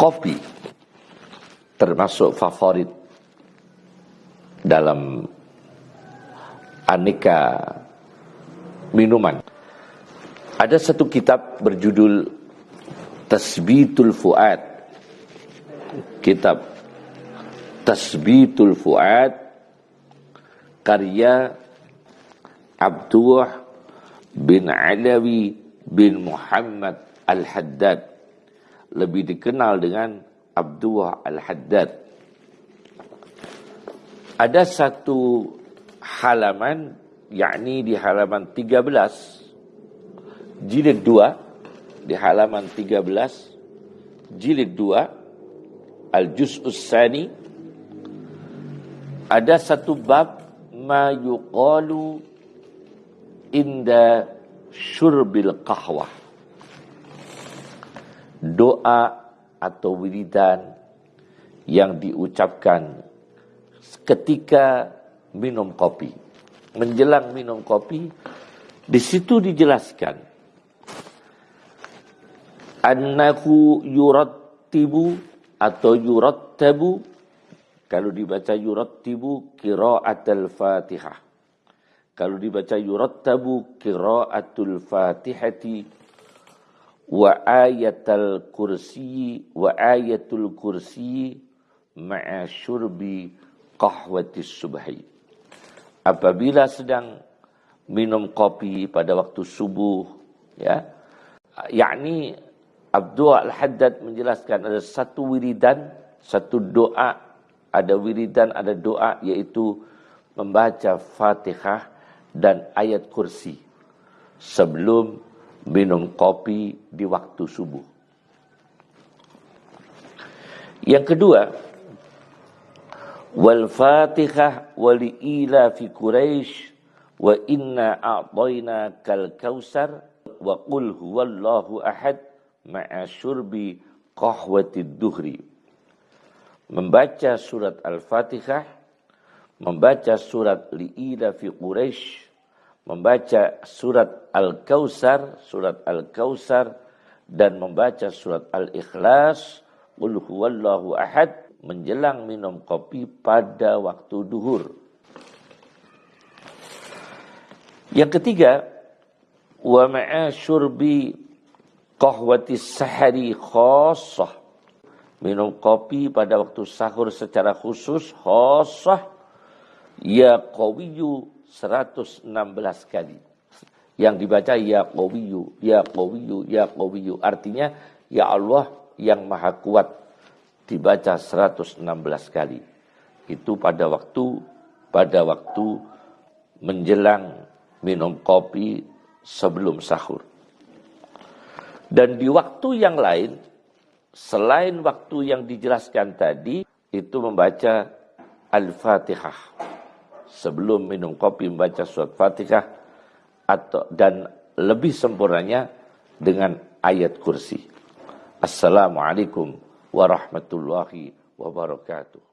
kopi termasuk favorit dalam aneka minuman. Ada satu kitab berjudul Tasbitul Fuad. Kitab Tasbitul Fuad karya Abdullah bin Alawi bin Muhammad Al-Haddad lebih dikenal dengan Abdullah Al-Haddad. Ada satu halaman yakni di halaman 13 jilid 2 di halaman 13 jilid 2 al-juz'us sani ada satu bab ma yuqalu inda syurbil qahwah doa atau wiridan yang diucapkan ketika minum kopi menjelang minum kopi di situ dijelaskan annahu yurattibu atau yurattabu kalau dibaca yurattibu qiraatul Fatihah. Kalau dibaca yurattabu qiraatul Fatihati wa ayatul kursi wa ayatul kursi ma'a syurbi qahwatis subhi. Apabila sedang minum kopi pada waktu subuh ya yakni Abdul Al-Haddad menjelaskan ada satu wiridan satu doa ada wiridan, ada doa yaitu membaca Fatihah dan ayat kursi sebelum minum kopi di waktu subuh. Yang kedua, wal Fatihah wal ila fi Quraisy wa inna a'tayna kal kausar wa qul huwallahu ahad ma'a syurbi qahwatid duhri membaca surat Al-Fatihah, membaca surat Li'ila fi Quraisy, membaca surat Al-Kausar, surat Al-Kausar dan membaca surat Al-Ikhlas, Qul huwallahu ahad menjelang minum kopi pada waktu duhur. Yang ketiga, wa ma'a syurbi qahwati sahari khassah minum kopi pada waktu sahur secara khusus khosah ya qawiyu 116 kali. Yang dibaca ya qawiyu ya qawiyu ya qawiyu artinya ya Allah yang maha kuat dibaca 116 kali. Itu pada waktu pada waktu menjelang minum kopi sebelum sahur. Dan di waktu yang lain selain waktu yang dijelaskan tadi itu membaca Al-Fatihah. Sebelum minum kopi membaca surat Fatihah atau dan lebih sempurnanya dengan ayat kursi. Assalamualaikum warahmatullahi wabarakatuh.